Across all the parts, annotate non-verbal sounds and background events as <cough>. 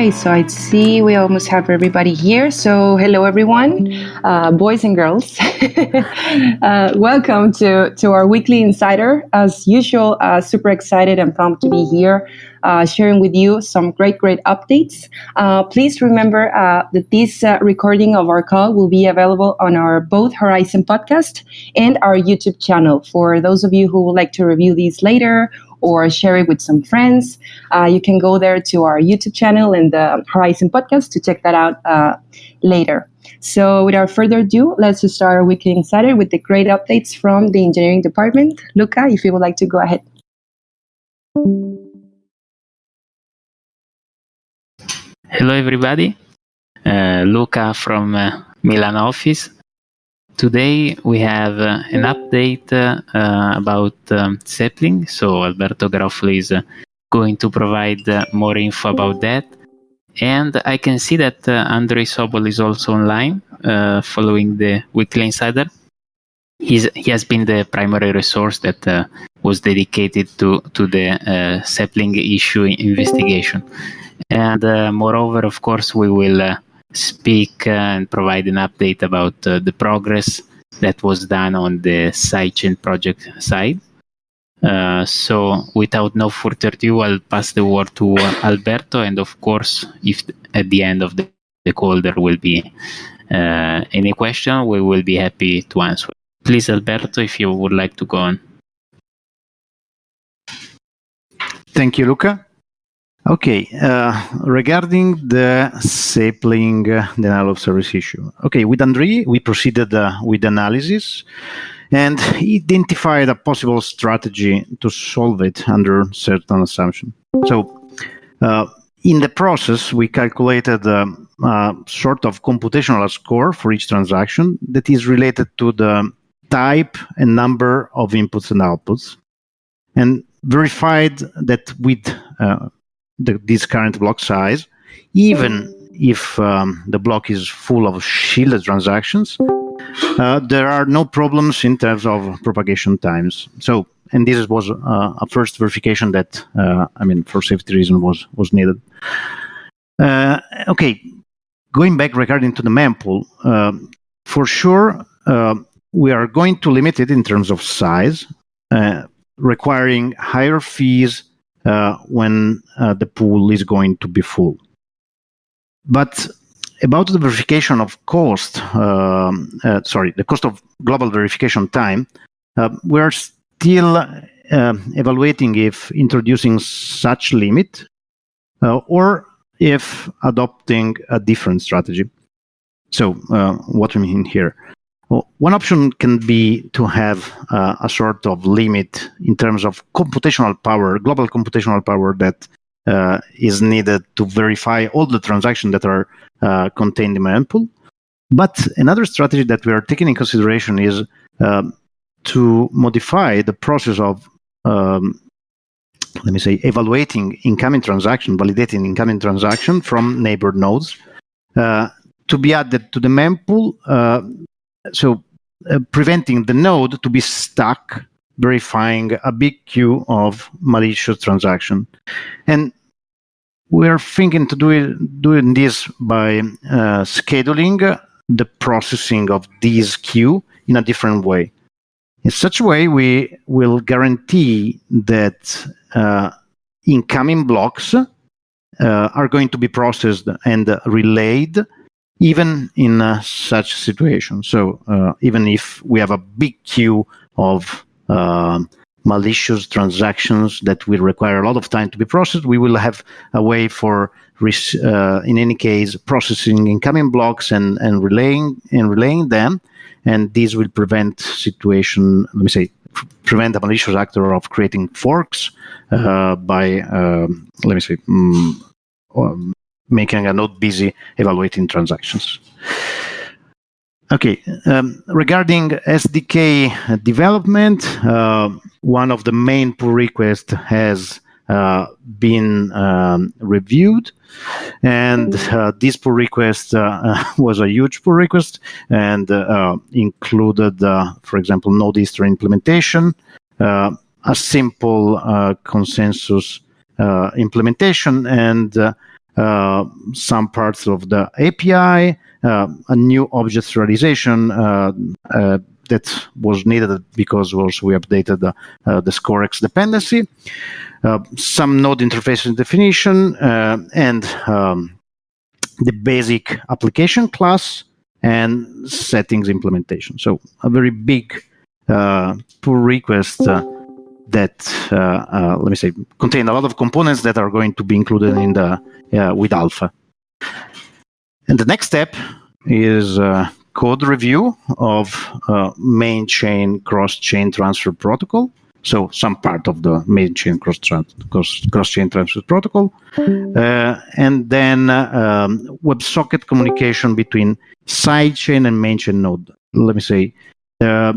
Okay, so I see we almost have everybody here. So, hello everyone, uh, boys and girls. <laughs> uh, welcome to, to our weekly insider. As usual, uh, super excited and pumped to be here uh, sharing with you some great, great updates. Uh, please remember uh, that this uh, recording of our call will be available on our both Horizen podcast and our YouTube channel. For those of you who would like to review these later or share it with some friends, uh, you can go there to our YouTube channel and the Horizen podcast to check that out uh, later. So, without further ado, let's start our weekly insider with the great updates from the engineering department. Luca, if you would like to go ahead. Hello, everybody. Uh, Luca from uh, Milan office. Today we have uh, an update uh, about um, Sapling. So Alberto Garofoli is uh, going to provide uh, more info about that. And I can see that uh, Andrei Sobol is also online following the Weekly Insider. He's, he has been the primary resource that was dedicated to, to the Sapling issue investigation. And moreover, of course, we will speak uh, and provide an update about the progress that was done on the sidechain project side. Uh, so without no further ado, I'll pass the word to Alberto. And of course, if at the end of the, the call there will be uh, any question, we will be happy to answer. Please, Alberto, if you would like to go on. Thank you, Luca. Okay, uh, regarding the sapling uh, denial of service issue. Okay, with Andrei, we proceeded uh, with analysis and identified a possible strategy to solve it under certain assumption. So, uh, in the process, we calculated a, a sort of computational score for each transaction that is related to the type and number of inputs and outputs, and verified that with uh, the, this current block size, even if um, the block is full of shielded transactions, uh, there are no problems in terms of propagation times. So, and this was uh, a first verification that, uh, I mean, for safety reason was was needed. Uh, okay, going back regarding to the mempool, uh, for sure uh, we are going to limit it in terms of size, requiring higher fees when uh, the pool is going to be full. But about the verification of cost, um, uh, sorry, the cost of global verification time, uh, we are still uh, evaluating if introducing such limit uh, or if adopting a different strategy. So what we mean here? Well, one option can be to have uh, a sort of limit in terms of computational power, global computational power that uh, is needed to verify all the transactions that are uh, contained in my mempool. But another strategy that we are taking in consideration is um, to modify the process of, um, let me say, evaluating incoming transaction, validating incoming transaction from neighbor nodes uh, to be added to the mempool so uh, preventing the node to be stuck verifying a big queue of malicious transaction. And we're thinking to do it, doing this by uh, scheduling the processing of this queue in a different way. In such a way, we will guarantee that uh, incoming blocks uh, are going to be processed and relayed even in uh, such situation. So uh, even if we have a big queue of uh, malicious transactions that will require a lot of time to be processed, we will have a way for, uh, in any case, processing incoming blocks and, and relaying and relaying them, and this will prevent situation. Let me say prevent a malicious actor of creating forks uh, by um, let me say um, making a node busy evaluating transactions. Okay, um, regarding SDK development, uh, one of the main pull requests has uh, been um, reviewed, and uh, this pull request uh, <laughs> was a huge pull request and uh, included, uh, for example, node history implementation, a simple consensus implementation, and uh, some parts of the API, uh, a new object realization uh, uh, that was needed because also we updated the, uh, the ScoreX dependency, some node interface definition, and um, the basic application class and settings implementation. So a very big pull request uh, uh, let me say contain a lot of components that are going to be included in the uh, with alpha. And the next step is code review of main chain cross chain transfer protocol. So some part of the main chain cross cross, cross chain transfer protocol, uh, and then uh, um, WebSocket communication between sidechain and main chain node. Let me say uh,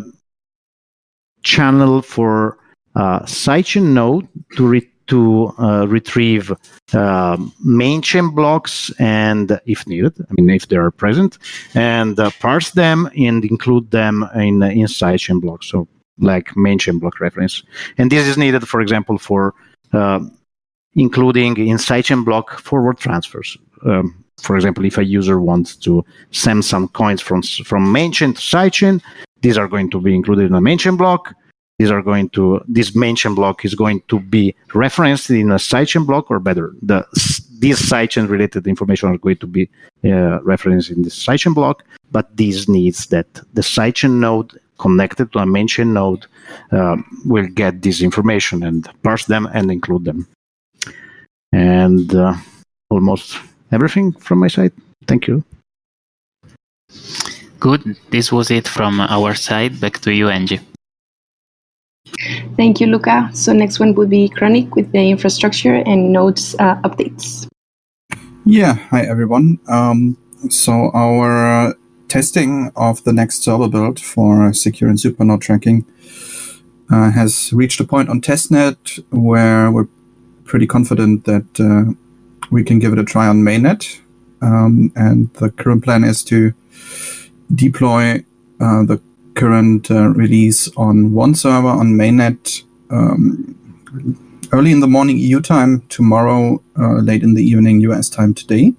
channel for uh, sidechain node to re- to uh, retrieve uh, main chain blocks and if needed, I mean if they are present, and uh, parse them and include them in in sidechain blocks. So like main chain block reference, and this is needed, for example, for uh, including in sidechain block forward transfers. Um, for example, if a user wants to send some coins from from main chain to sidechain, these are going to be included in a main chain block these are going to this chain block is going to be referenced in a sidechain block or better the these sidechain related information are going to be uh, referenced in this sidechain block but this needs that the sidechain node connected to a chain node uh, will get this information and parse them and include them. And uh, almost everything from my side. Thank you. Good. This was it from our side. Back to you angie Thank you, Luca. So next one would be Chronic with the infrastructure and nodes uh, updates. Yeah, hi everyone. Um, so our uh, testing of the next server build for secure and supernode tracking uh, has reached a point on testnet where we're pretty confident that uh, we can give it a try on mainnet. Um, and the current plan is to deploy uh, the current uh, release on one server on mainnet um, early in the morning EU time tomorrow, uh, late in the evening US time today.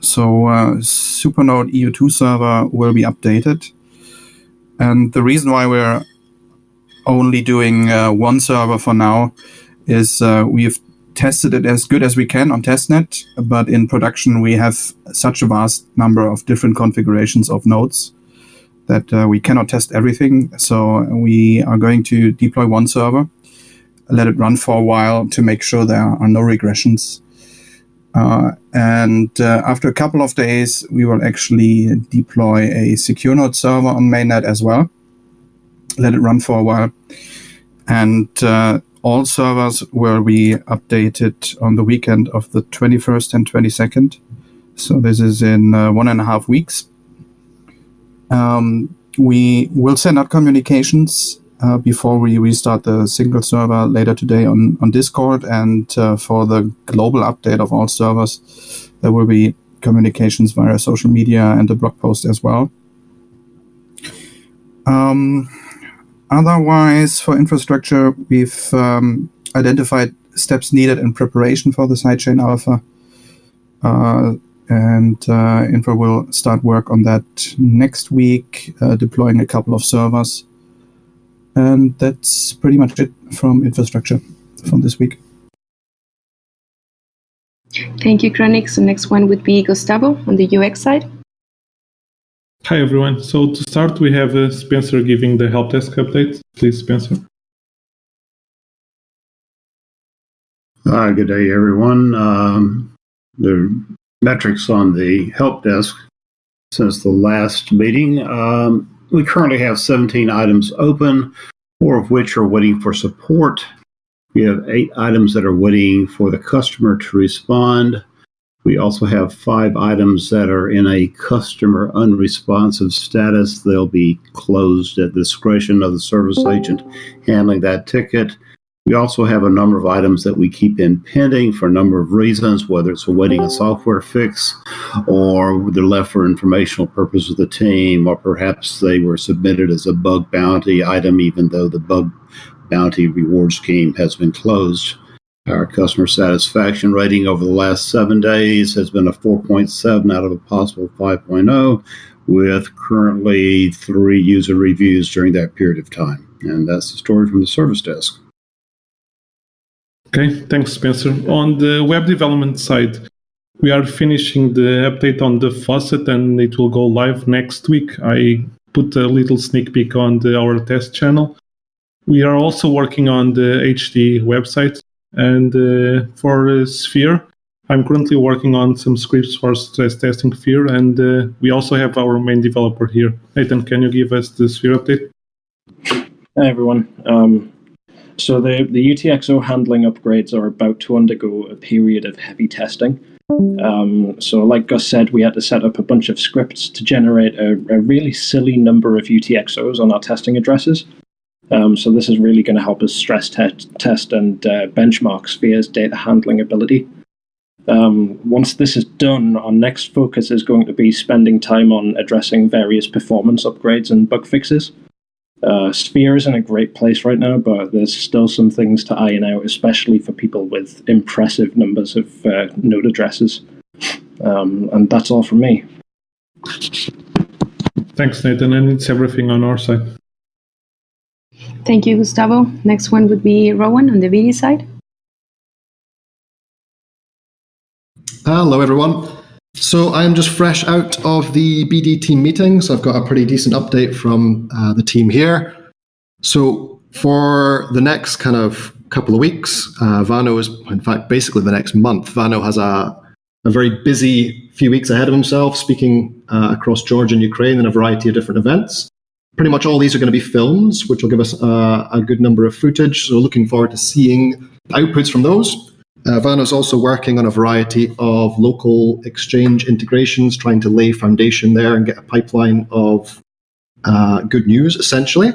So uh, Supernode EU2 server will be updated. And the reason why we're only doing uh, one server for now is uh, we've tested it as good as we can on testnet, but in production we have such a vast number of different configurations of nodes that uh, we cannot test everything. So we are going to deploy one server, let it run for a while to make sure there are no regressions. Uh, and uh, after a couple of days, we will actually deploy a secure node server on mainnet as well. Let it run for a while. And uh, all servers will be updated on the weekend of the 21st and 22nd. So this is in uh, one and a half weeks. Um, we will send out communications uh, before we restart the single server later today on, on Discord. And uh, for the global update of all servers, there will be communications via social media and a blog post as well. Um, otherwise, for infrastructure, we've um, identified steps needed in preparation for the sidechain alpha. Uh, and uh, Infra will start work on that next week, uh, deploying a couple of servers. And that's pretty much it from infrastructure from this week. Thank you, Chronic. So next one would be Gustavo on the UX side. Hi, everyone. So to start, we have uh, Spencer giving the help desk update. Please, Spencer. Uh, good day, everyone. Um, the metrics on the help desk since the last meeting. Um, we currently have 17 items open, four of which are waiting for support. We have eight items that are waiting for the customer to respond. We also have five items that are in a customer unresponsive status. They'll be closed at the discretion of the service agent handling that ticket. We also have a number of items that we keep in pending for a number of reasons, whether it's awaiting a software fix or they're left for informational purpose of the team, or perhaps they were submitted as a bug bounty item, even though the bug bounty reward scheme has been closed. Our customer satisfaction rating over the last seven days has been a 4.7 out of a possible 5.0, with currently three user reviews during that period of time. And that's the story from the service desk. Okay, thanks, Spencer. On the web development side, we are finishing the update on the faucet and it will go live next week. I put a little sneak peek on the, our test channel. We are also working on the HD website and uh, for uh, Sphere, I'm currently working on some scripts for stress testing Sphere, and uh, we also have our main developer here. Nathan, can you give us the Sphere update? Hi, everyone. Um, so the, the UTXO handling upgrades are about to undergo a period of heavy testing. Um, so like Gus said, we had to set up a bunch of scripts to generate a, a really silly number of UTXOs on our testing addresses. Um, so this is really going to help us stress te test and uh, benchmark Sphere's data handling ability. Um, once this is done, our next focus is going to be spending time on addressing various performance upgrades and bug fixes. Uh, Sphere is in a great place right now, but there's still some things to iron out, especially for people with impressive numbers of uh, node addresses. Um, and that's all from me. Thanks, Nathan. And it's everything on our side. Thank you, Gustavo. Next one would be Rowan on the BD side. Hello, everyone. So I'm just fresh out of the BD team meeting, so I've got a pretty decent update from uh, the team here. So for the next kind of couple of weeks, uh, Vano is, in fact, basically the next month. Vano has a, a very busy few weeks ahead of himself, speaking uh, across Georgia and Ukraine in a variety of different events. Pretty much all these are going to be films, which will give us uh, a good number of footage. So looking forward to seeing outputs from those. Uh, is also working on a variety of local exchange integrations, trying to lay foundation there and get a pipeline of uh, good news, essentially.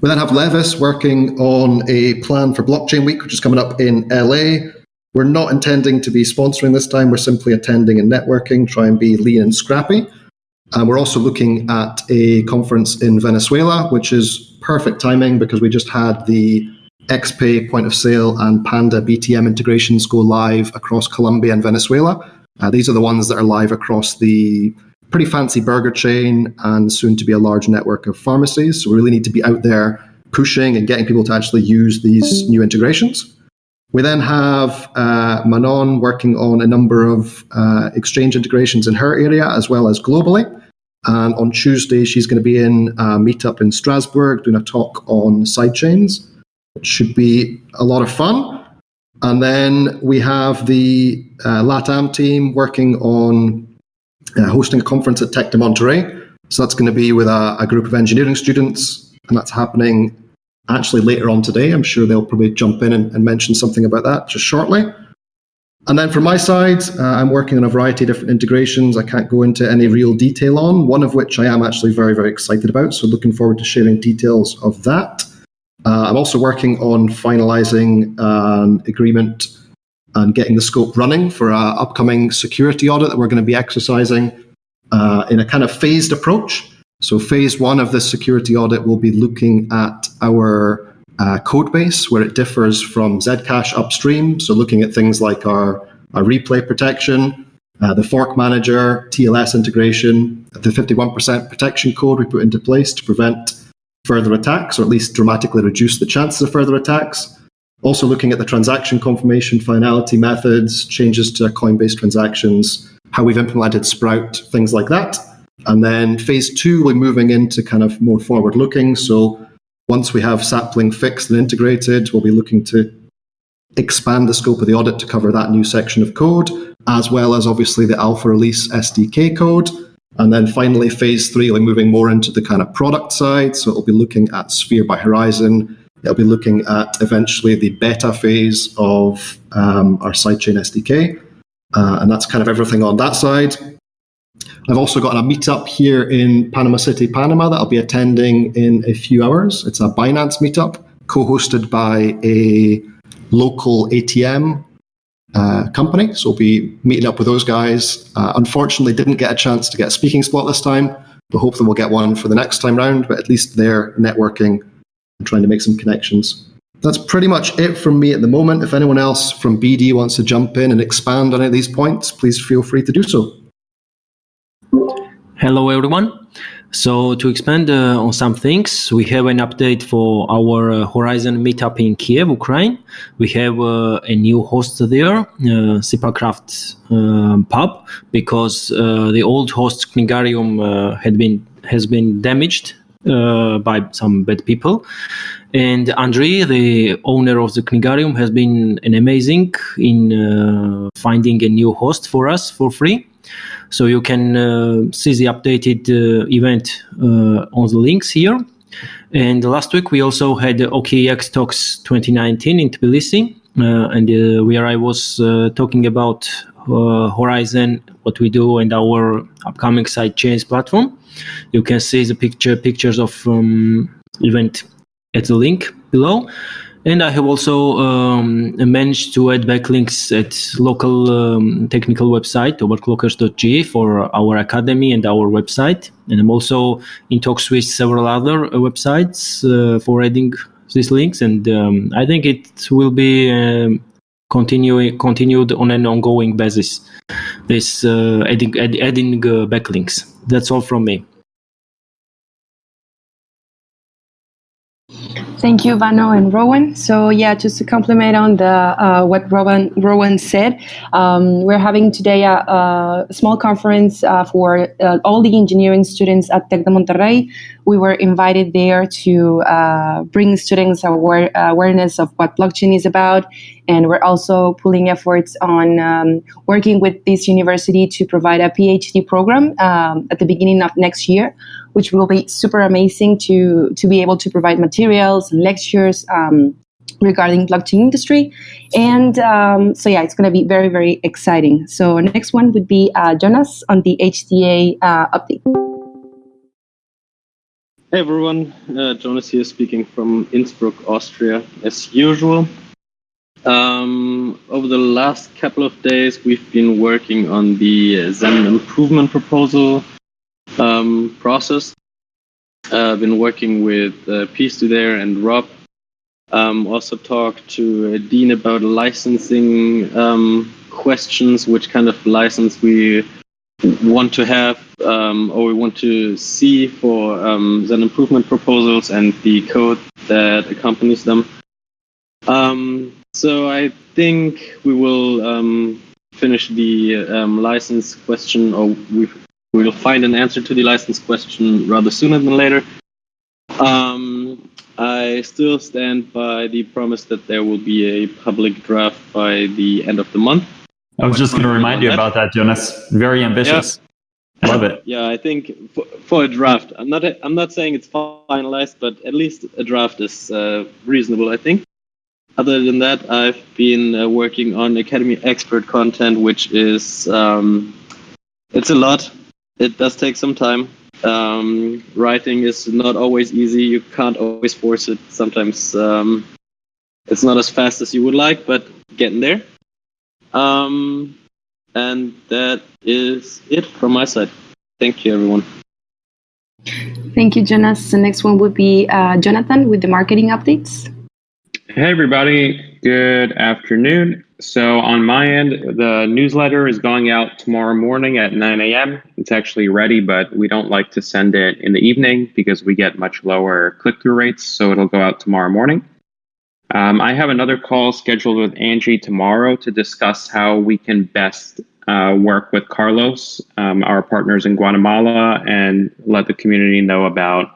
We then have Levis working on a plan for Blockchain Week, which is coming up in LA. We're not intending to be sponsoring this time. We're simply attending and networking, try and be lean and scrappy. And we're also looking at a conference in Venezuela, which is perfect timing because we just had the XPay point of sale and Panda BTM integrations go live across Colombia and Venezuela. Uh, these are the ones that are live across the pretty fancy burger chain and soon to be a large network of pharmacies. So we really need to be out there pushing and getting people to actually use these new integrations. We then have uh, Manon working on a number of uh, exchange integrations in her area as well as globally. And on Tuesday, she's going to be in a meetup in Strasbourg doing a talk on sidechains. It should be a lot of fun. And then we have the uh, LATAM team working on uh, hosting a conference at Tec de Monterrey. So that's going to be with a, a, group of engineering students, and that's happening actually later on today. I'm sure they'll probably jump in and, and mention something about that just shortly. And then from my side, uh, I'm working on a variety of different integrations I can't go into any real detail on, one of which I am actually very, very excited about. So looking forward to sharing details of that. Uh, I'm also working on finalizing an agreement and getting the scope running for our upcoming security audit that we're going to be exercising uh, in a kind of phased approach. So, phase one of this security audit will be looking at our uh, code base where it differs from Zcash upstream. So, looking at things like our, our replay protection, uh, the fork manager, TLS integration, the 51% protection code we put into place to prevent further attacks, or at least dramatically reduce the chances of further attacks. Also looking at the transaction confirmation finality methods, changes to Coinbase transactions, how we've implemented Sprout, things like that. And then phase two, we're moving into kind of more forward looking. So once we have Sapling fixed and integrated, we'll be looking to expand the scope of the audit to cover that new section of code, as well as obviously the alpha release SDK code. And then finally, phase three, we're moving more into the kind of product side. So it'll be looking at Sphere by Horizen. It'll be looking at eventually the beta phase of um, our sidechain SDK. Uh, and that's kind of everything on that side. I've also got a meetup here in Panama City, Panama that I'll be attending in a few hours. It's a Binance meetup co hosted by a local ATM uh, company. So we'll be meeting up with those guys. Uh, unfortunately, didn't get a chance to get a speaking spot this time, but hopefully we'll get one for the next time round. But at least they're networking and trying to make some connections. that's pretty much it from me at the moment. If anyone else from BD wants to jump in and expand on any of these points, please feel free to do so. Hello, everyone. So to expand uh, on some things, we have an update for our uh, Horizen meetup in Kiev, Ukraine. We have uh, a new host there, uh, Sipacraft uh, pub, because uh, the old host Knigarium uh, had been has been damaged uh, by some bad people. And Andrei, the owner of the Knigarium, has been an amazing in finding a new host for us for free. So you can uh, see the updated uh, event uh, on the links here. And last week we also had OKEX Talks 2019 in Tbilisi, and where I was talking about Horizen, what we do, and our upcoming side chains platform. You can see the picture pictures of um, event at the link below. And I have also um, managed to add backlinks at local um, technical website overclockers.ge for our academy and our website. And I'm also in talks with several other websites uh, for adding these links. And um, I think it will be um, continuing continued on an ongoing basis. This uh, adding add, adding uh, backlinks. That's all from me. Thank you, Vano and Rowan. So yeah, just to compliment on the uh, what Rowan Rowan said, um, we're having today a, a small conference uh, for uh, all the engineering students at Tec de Monterrey. We were invited there to uh, bring students aware, awareness of what blockchain is about, and we're also pulling efforts on um, working with this university to provide a PhD program um, at the beginning of next year which will be super amazing to to be able to provide materials and lectures um, regarding blockchain industry. And um, so yeah, it's going to be very very exciting. So next one would be uh, Jonas on the HDA uh, update. Hey everyone, uh, Jonas here speaking from Innsbruck, Austria, as usual. Um, over the last couple of days, we've been working on the Zen improvement proposal um, process. Uh, I've been working with uh, Pistu there and Rob. Um, also talked to uh, Dean about licensing um, questions, which kind of license we want to have um, or we want to see for um, Zen improvement proposals and the code that accompanies them. Um, so I think we will um, finish the um, license question, or we will find an answer to the license question rather sooner than later. Um, I still stand by the promise that there will be a public draft by the end of the month. I was just going to remind you that. about that, Jonas. Very ambitious. Yeah. Love it. Yeah, I think for, for, a draft, I'm not I'm not saying it's finalized, but at least a draft is uh, reasonable. I think. Other than that, I've been uh, working on Academy expert content, which is um, it's a lot it does take some time. Um, writing is not always easy. You can't always force it. Sometimes um, it's not as fast as you would like, but getting there. Um, and that is it from my side. Thank you, everyone. Thank you, Jonas. The next one would be uh, Jonathan with the marketing updates. Hey, everybody. Good afternoon. So, on my end, the newsletter is going out tomorrow morning at 9 a.m. It's actually ready, but we don't like to send it in the evening because we get much lower click through rates. So, it'll go out tomorrow morning. Um, I have another call scheduled with Angie tomorrow to discuss how we can best uh, work with Carlos, um, our partners in Guatemala, and let the community know about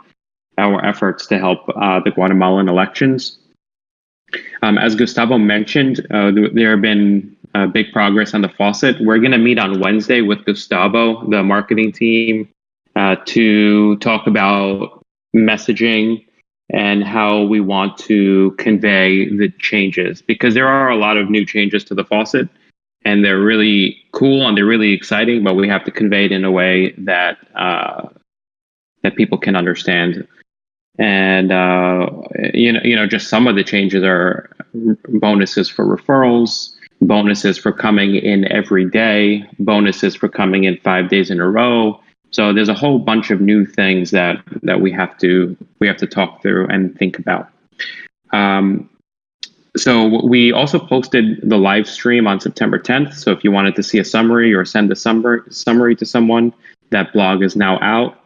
our efforts to help uh, the Guatemalan elections. Um, as Gustavo mentioned, uh, there have been uh, big progress on the faucet. We're going to meet on Wednesday with Gustavo, the marketing team, uh, to talk about messaging and how we want to convey the changes because there are a lot of new changes to the faucet and they're really cool and they're really exciting, but we have to convey it in a way that uh, that people can understand and uh, you know you know just some of the changes are bonuses for referrals bonuses for coming in every day bonuses for coming in five days in a row so there's a whole bunch of new things that that we have to we have to talk through and think about um, so we also posted the live stream on September 10th. So if you wanted to see a summary or send a summary summary to someone, that blog is now out.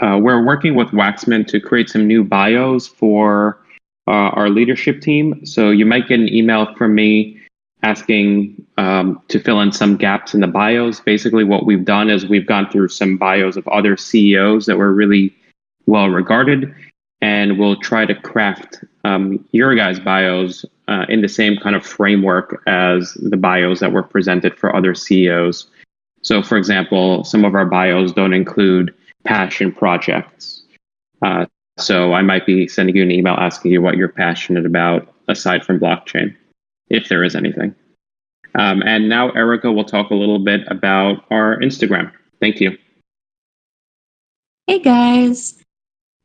Uh, we're working with Waxman to create some new bios for uh, our leadership team. So you might get an email from me asking um, to fill in some gaps in the bios. Basically, what we've done is we've gone through some bios of other CEOs that were really well regarded, and we'll try to craft um, your guys' bios uh, in the same kind of framework as the bios that were presented for other CEOs. So, for example, some of our bios don't include passion projects. Uh, so, I might be sending you an email asking you what you're passionate about aside from blockchain, if there is anything. Um, and now Erica will talk a little bit about our Instagram. Thank you. Hey guys.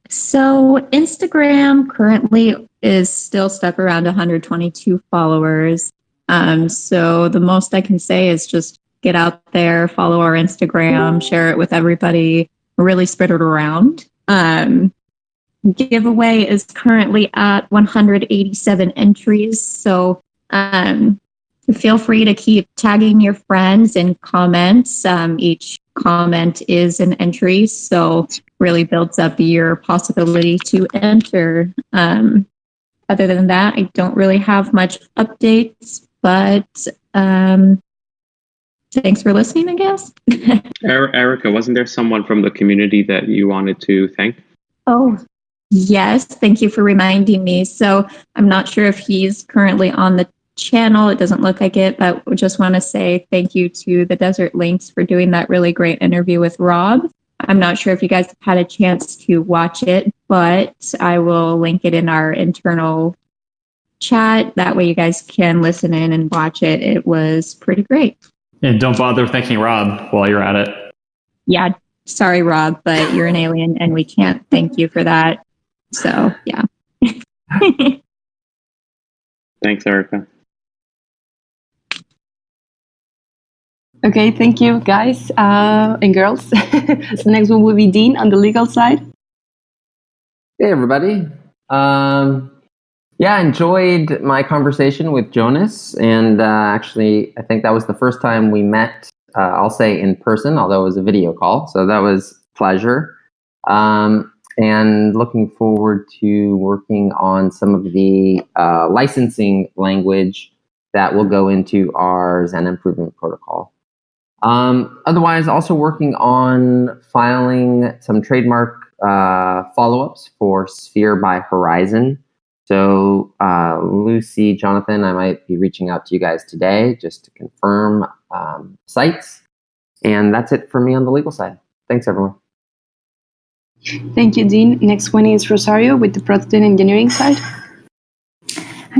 So Instagram currently is still stuck around 122 followers. Um, so the most I can say is just get out there, follow our Instagram, share it with everybody, really spread it around. Um, giveaway is currently at 187 entries. So um, feel free to keep tagging your friends in comments. Um, each comment is an entry, so really builds up your possibility to enter. Um, other than that, I don't really have much updates, but um, thanks for listening, I guess. <laughs> Er, Erica, wasn't there someone from the community that you wanted to thank? Oh, yes. Thank you for reminding me. So I'm not sure if he's currently on the channel. It doesn't look like it, but we just want to say thank you to the Desert Links for doing that really great interview with Rob. I'm not sure if you guys had a chance to watch it, but I will link it in our internal chat. That way you guys can listen in and watch it. It was pretty great. And don't bother thanking Rob while you're at it. Yeah, sorry, Rob, but you're an alien and we can't thank you for that. So, yeah. <laughs> Thanks, Erica. Okay, thank you, guys uh, and girls. <laughs> so next one will be Dean on the legal side. Hey, everybody. Um, yeah, enjoyed my conversation with Jonas, and uh, actually, I think that was the first time we met. Uh, I'll say in person, although it was a video call, so that was pleasure. Um, and looking forward to working on some of the uh, licensing language that will go into our Zen improvement protocol. Um, otherwise, also working on filing some trademark uh, follow-ups for Sphere by Horizen. So uh, Lucy, Jonathan, I might be reaching out to you guys today just to confirm um, sites. And that's it for me on the legal side. Thanks, everyone. Thank you, Dean. Next one is Rosario with the product and engineering side.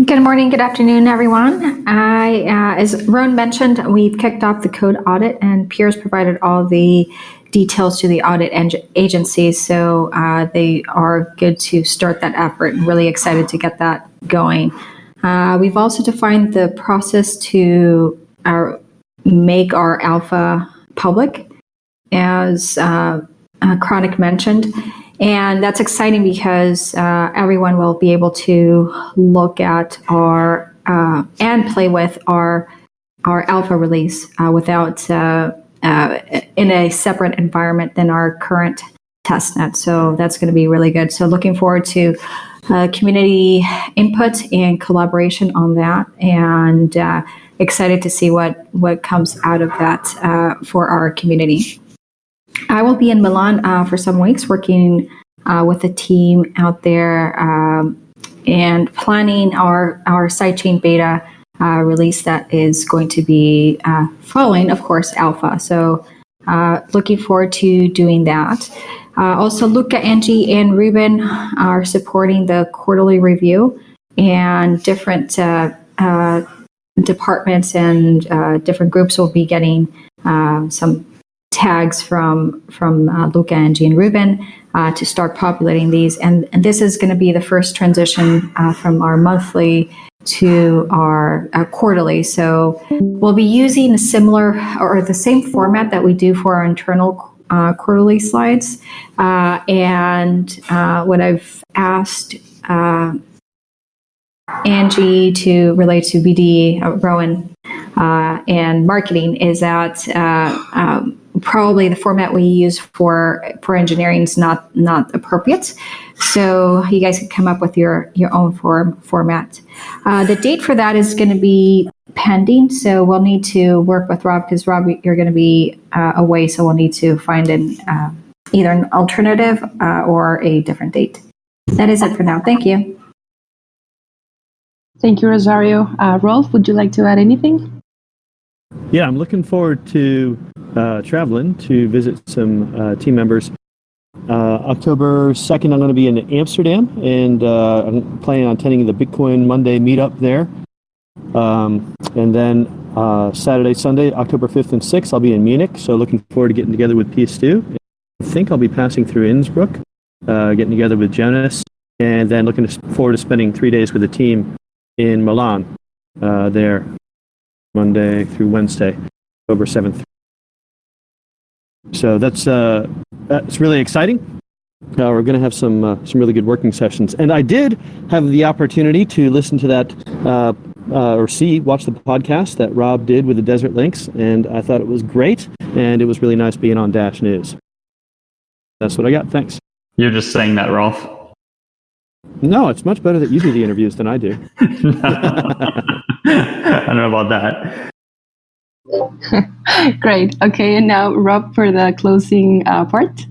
Good morning, good afternoon, everyone. I, uh, as Ron mentioned, we've kicked off the code audit, and Piers provided all the details to the audit agency, so uh, they are good to start that effort. and really excited to get that going. Uh, we've also defined the process to our, make our alpha public, as uh, uh, Chronic mentioned. And that's exciting because uh, everyone will be able to look at our uh, and play with our our alpha release without uh, uh, in a separate environment than our current testnet. So that's going to be really good. So looking forward to uh, community input and collaboration on that, and excited to see what what comes out of that for our community. I will be in Milan uh, for some weeks working uh, with a team out there um, and planning our, our sidechain beta uh, release that is going to be uh, following, of course, alpha. So uh, looking forward to doing that. Uh, also, Luca, Angie, and Ruben are supporting the quarterly review and different departments and different groups will be getting some tags from from uh, Luca, Angie, and Ruben uh, to start populating these. And, and this is going to be the first transition uh, from our monthly to our uh, quarterly. So we'll be using a similar or the same format that we do for our internal uh, quarterly slides. Uh, and what I've asked Angie to relate to BD, uh, Rowan, uh, and marketing is that uh, um, probably the format we use for for engineering is not not appropriate. So you guys can come up with your your own form format. Uh, the date for that is going to be pending, so we'll need to work with Rob because Rob, you're going to be uh, away, so we'll need to find an uh, either an alternative uh, or a different date. That is it for now. Thank you. Thank you, Rosario. Uh, Rolf, would you like to add anything? Yeah, I'm looking forward to uh, traveling to visit some uh, team members. Uh, October 2nd, I'm going to be in Amsterdam, and uh, I'm planning on attending the Bitcoin Monday meetup there. Um, and then uh, Saturday, Sunday, October 5th and 6th, I'll be in Munich. So looking forward to getting together with PS2. I think I'll be passing through Innsbruck, uh, getting together with Jonas, and then looking forward to spending three days with the team in Milan there, Monday through Wednesday, October 7th so that's uh, that's really exciting. Uh, we're going to have some uh, some really good working sessions, and I did have the opportunity to listen to that uh, uh, or see watch the podcast that Rob did with the Desert Links, and I thought it was great, and it was really nice being on Dash News. That's what I got. Thanks. You're just saying that, Rolf. No, it's much better that you do the interviews than I do. <laughs> <laughs> I don't know about that. <laughs> Great. Okay, and now Rob for the closing uh, part.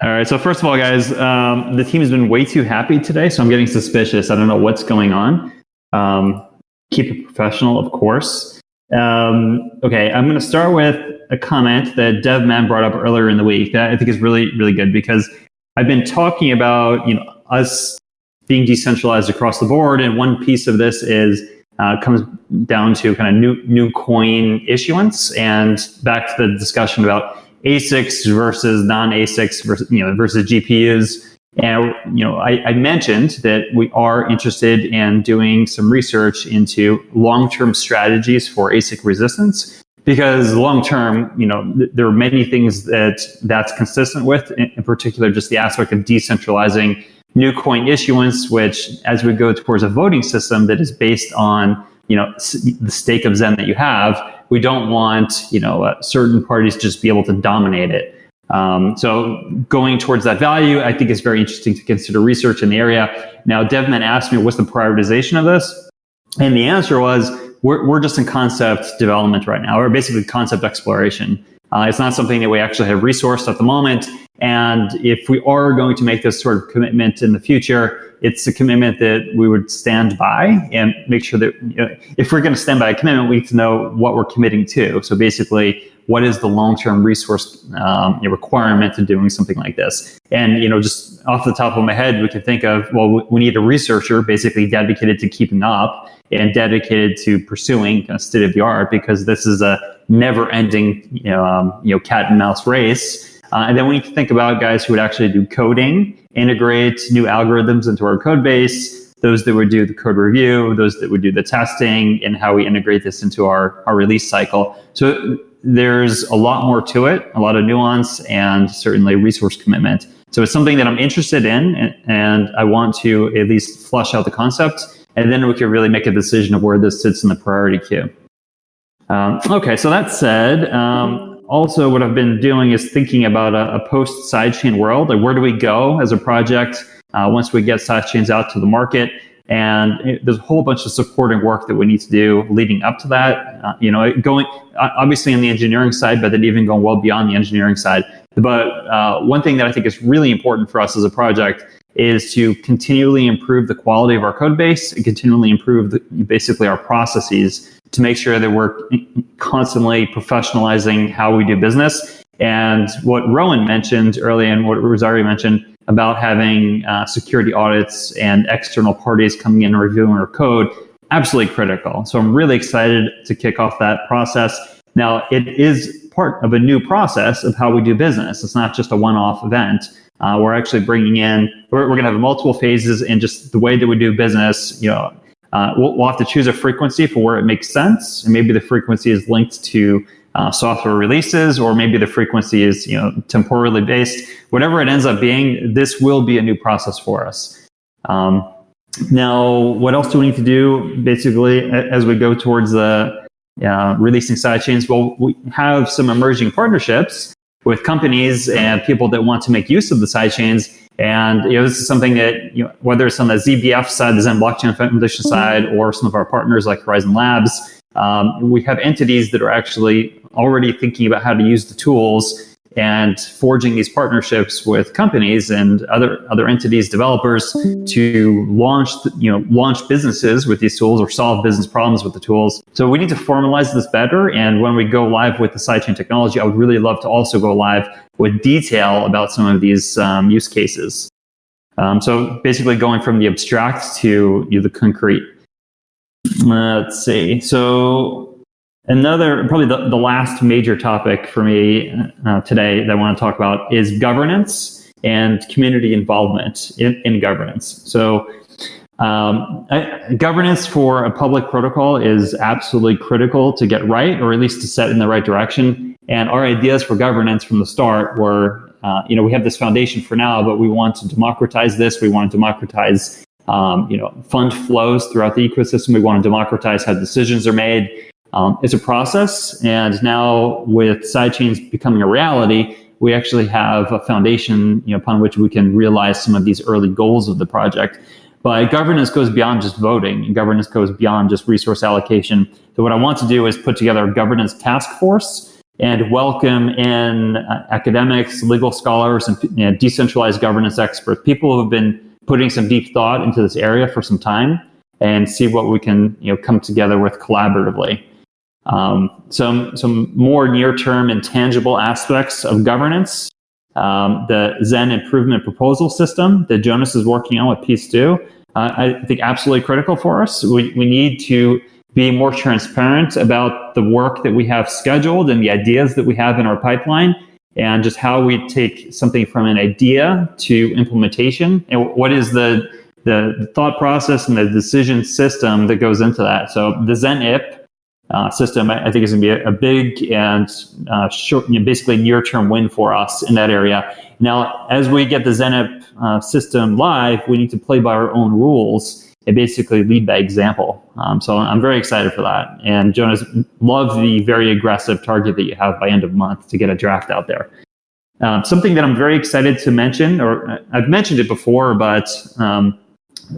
All right. So first of all, guys, um, the team has been way too happy today, so I'm getting suspicious. I don't know what's going on. Um, keep it professional, of course. Um, okay, I'm going to start with a comment that DevMan brought up earlier in the week that I think is really, really good because I've been talking about you know us being decentralized across the board, and one piece of this is uh, comes down to kind of new new coin issuance and back to the discussion about ASICs versus non-ASICs versus you know versus GPUs. And you know, I, I mentioned that we are interested in doing some research into long-term strategies for ASIC resistance because long-term, you know, th- there are many things that that's consistent with. In, in particular, just the aspect of decentralizing new coin issuance, which as we go towards a voting system that is based on you know the stake of Zen that you have, we don't want you know uh, certain parties to just be able to dominate it. Um, so going towards that value, I think is very interesting to consider research in the area. Now, DevMan asked me, what's the prioritization of this? And the answer was, we're, we're just in concept development right now, or basically concept exploration. Uh, it's not something that we actually have resourced at the moment. And if we are going to make this sort of commitment in the future, it's a commitment that we would stand by and make sure that you know, if we're going to stand by a commitment, we need to know what we're committing to. So basically, what is the long-term resource um, requirement to doing something like this? And you know, just off the top of my head, we can think of well, we need a researcher basically dedicated to keeping up and dedicated to pursuing kind of state of the art because this is a never-ending you know, um, you know cat and mouse race uh, and then we need to think about guys who would actually do coding, integrate new algorithms into our code base, those that would do the code review, those that would do the testing, and how we integrate this into our, our release cycle. So there's a lot more to it, a lot of nuance, and certainly resource commitment. So it's something that I'm interested in, and, and I want to at least flush out the concept, and then we can really make a decision of where this sits in the priority queue. Um, okay, so that said, um, also what I've been doing is thinking about a, a post sidechain world. Like where do we go as a project uh, once we get sidechains out to the market? And it, there's a whole bunch of supporting work that we need to do leading up to that. Uh, you know, going obviously on the engineering side, but then even going well beyond the engineering side. But uh, one thing that I think is really important for us as a project is to continually improve the quality of our code base and continually improve the, basically our processes to make sure that we're constantly professionalizing how we do business. And what Rowan mentioned earlier and what Rosario mentioned about having uh, security audits and external parties coming in and reviewing our code, absolutely critical. So I'm really excited to kick off that process. Now, it is part of a new process of how we do business. It's not just a one-off event. Uh, we're actually bringing in, we're, we're going to have multiple phases in just the way that we do business. You know, uh, we'll, we'll, have to choose a frequency for where it makes sense, and maybe the frequency is linked to uh, software releases, or maybe the frequency is you know temporally based. Whatever it ends up being, this will be a new process for us. Um, now, what else do we need to do? Basically, as we go towards the uh, releasing sidechains, well, we have some emerging partnerships with companies and people that want to make use of the sidechains. And you know, this is something that you know, whether it's on the ZBF side, the Zen Blockchain Foundation side, or some of our partners like Horizen Labs, um, we have entities that are actually already thinking about how to use the tools and forging these partnerships with companies and other other entities, developers to launch you know launch businesses with these tools or solve business problems with the tools. So we need to formalize this better. And when we go live with the sidechain technology, I would really love to also go live with detail about some of these um, use cases. Um, so basically, going from the abstract to you know, the concrete. Let's see. So Another, probably the, the last major topic for me uh, today that I want to talk about is governance and community involvement in, in governance. So, um, I, governance for a public protocol is absolutely critical to get right, or at least to set in the right direction. And our ideas for governance from the start were, uh, you know, we have this foundation for now, but we want to democratize this. We want to democratize, um, you know, fund flows throughout the ecosystem. We want to democratize how decisions are made. Um, it's a process, and now with sidechains becoming a reality, we actually have a foundation you know, upon which we can realize some of these early goals of the project. But governance goes beyond just voting, and governance goes beyond just resource allocation. So what I want to do is put together a governance task force and welcome in uh, academics, legal scholars, and you know, decentralized governance experts, people who have been putting some deep thought into this area for some time, and see what we can you know come together with collaboratively. Um, some some more near term and tangible aspects of governance. Um, the Zen improvement proposal system that Jonas is working on with Peace2, uh, I think absolutely critical for us. We, we need to be more transparent about the work that we have scheduled and the ideas that we have in our pipeline and just how we take something from an idea to implementation and what is the the thought process and the decision system that goes into that. So the Zen IP uh, system, I, think is going to be a, a big and uh, short, you know, basically near-term win for us in that area. Now, as we get the ZenIP uh, system live, we need to play by our own rules and basically lead by example. Um, so I'm very excited for that. And Jonas, love the very aggressive target that you have by end of month to get a draft out there. Um, something that I'm very excited to mention, or uh, I've mentioned it before, but um,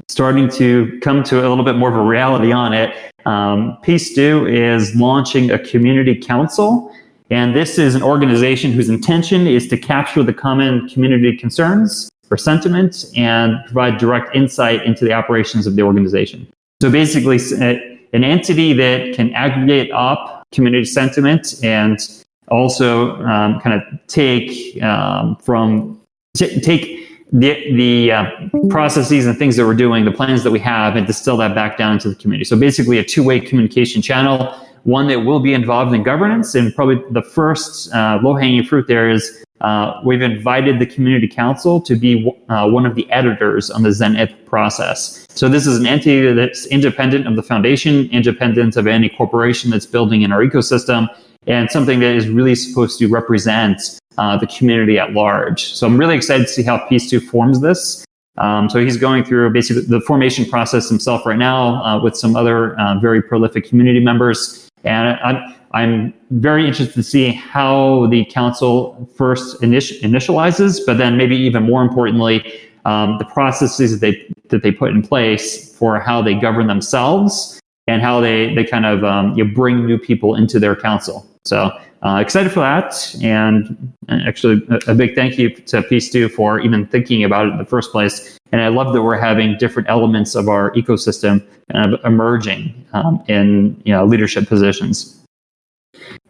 starting to come to a little bit more of a reality on it. Um, Peace2 is launching a community council, and this is an organization whose intention is to capture the common community concerns or sentiment and provide direct insight into the operations of the organization. So basically, uh, an entity that can aggregate up community sentiment and also um, kind of take um, from take the the uh, processes and things that we're doing, the plans that we have, and distill that back down into the community. So basically, a two-way communication channel, one that will be involved in governance, and probably the first uh, low-hanging fruit there is uh, we've invited the community council to be uh, one of the editors on the ZenIP process. So this is an entity that's independent of the foundation, independent of any corporation that's building in our ecosystem, and something that is really supposed to represent uh, the community at large. So I'm really excited to see how Peace2 forms this. Um, so he's going through basically the formation process himself right now uh, with some other uh, very prolific community members. And I'm, I'm very interested to see how the council first init- initializes, but then maybe even more importantly, um, the processes that they, that they put in place for how they govern themselves and how they, they kind of um, you bring new people into their council. So uh, excited for that. And actually, a, big thank you to Peace2 for even thinking about it in the first place. And I love that we're having different elements of our ecosystem kind of emerging um, in you know, leadership positions.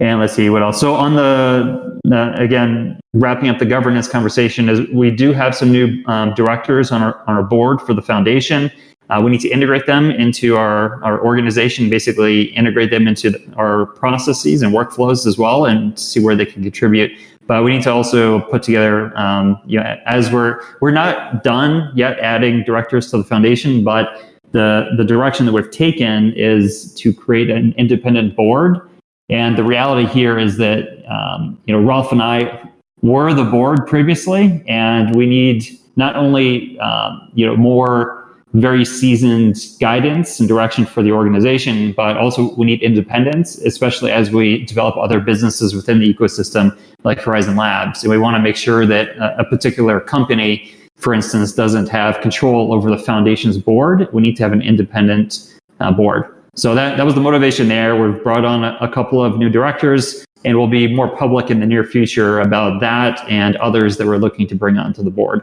And let's see what else. So on the, uh, again, wrapping up the governance conversation is we do have some new um, directors on our, on our board for the foundation. Uh, we need to integrate them into our, our organization, basically integrate them into our processes and workflows as well and see where they can contribute. But we need to also put together, um, you know, as we're, we're not done yet adding directors to the foundation, but the, the direction that we've taken is to create an independent board. And the reality here is that, um, you know, Rolf and I were the board previously, and we need not only, um, you know, more very seasoned guidance and direction for the organization, but also we need independence, especially as we develop other businesses within the ecosystem like Horizen Labs. And we want to make sure that a particular company, for instance, doesn't have control over the foundation's board. We need to have an independent uh, board. So that, that was the motivation there. We've brought on a, a couple of new directors and we'll be more public in the near future about that and others that we're looking to bring onto the board.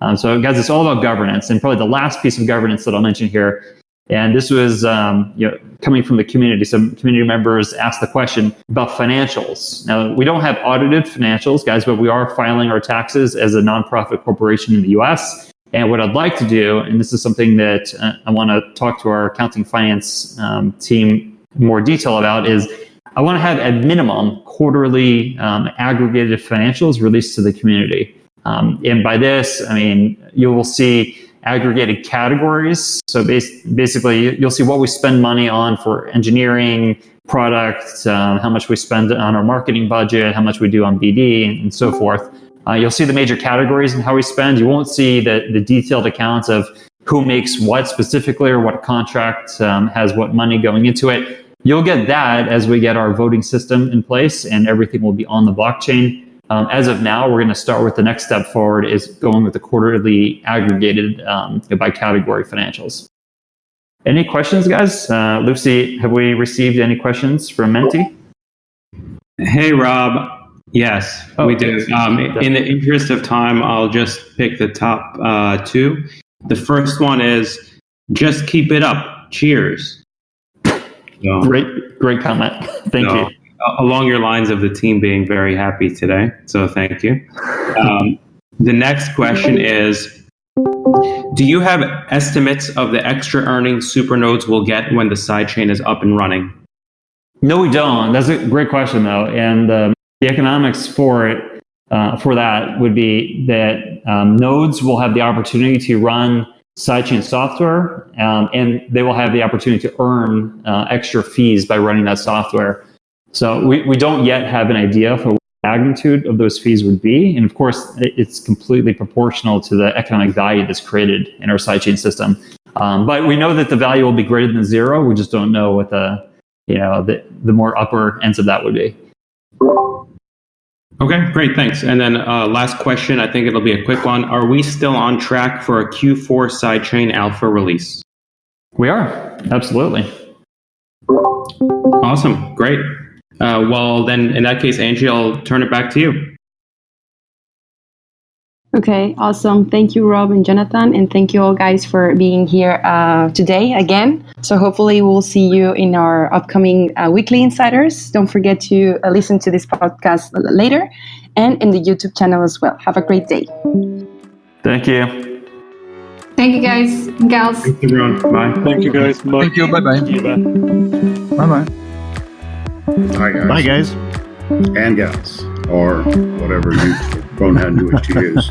Um, so, guys, it's all about governance, and probably the last piece of governance that I'll mention here. And this was um, you know, coming from the community. Some community members asked the question about financials. Now, we don't have audited financials, guys, but we are filing our taxes as a nonprofit corporation in the US. And what I'd like to do, and this is something that uh, I want to talk to our accounting finance um, team more detail about, is I want to have at minimum quarterly um, aggregated financials released to the community. Um, and by this, I mean, you will see aggregated categories. So bas- basically, you'll see what we spend money on for engineering, products, um, how much we spend on our marketing budget, how much we do on BD, and, and so forth. Uh, you'll see the major categories and how we spend. You won't see the, the detailed accounts of who makes what specifically or what contract um, has what money going into it. You'll get that as we get our voting system in place and everything will be on the blockchain. Um, as of now, we're going to start with the next step forward is going with the quarterly aggregated um, by category financials. Any questions, guys? Uh, Lucy, have we received any questions from Menti? Hey, Rob. Yes, oh, we do. Um, in the interest of time, I'll just pick the top uh, two. The first one is just keep it up. Cheers. So, great, great comment. Thank so, you along your lines of the team being very happy today. So thank you. Um, <laughs> the next question is Do you have estimates of the extra earnings supernodes will get when the sidechain is up and running? No, we don't. That's a great question, though. And um, the economics for it, uh, for that would be that um, nodes will have the opportunity to run sidechain software, um, and they will have the opportunity to earn uh, extra fees by running that software. So we, we don't yet have an idea for what the magnitude of those fees would be. And of course, it's completely proportional to the economic value that's created in our sidechain system. Um, but we know that the value will be greater than zero. We just don't know what the, you know, the, the more upper ends of that would be. Okay, great, thanks. And then uh, last question, I think it'll be a quick one. Are we still on track for a Q4 sidechain alpha release? We are, absolutely. Awesome, great. Uh, well, then in that case, Angie, I'll turn it back to you. Okay, awesome. Thank you, Rob and Jonathan, and thank you all guys for being here uh, today again. So hopefully we'll see you in our upcoming uh, weekly insiders. Don't forget to uh, listen to this podcast later, and in the YouTube channel as well. Have a great day. Thank you. Thank you, guys and gals. Thanks, everyone. Bye. Thank you, guys. Bye. Thank you. Bye bye. Bye bye. Bye, guys. Bye, guys. And gals, or whatever you you wish to use.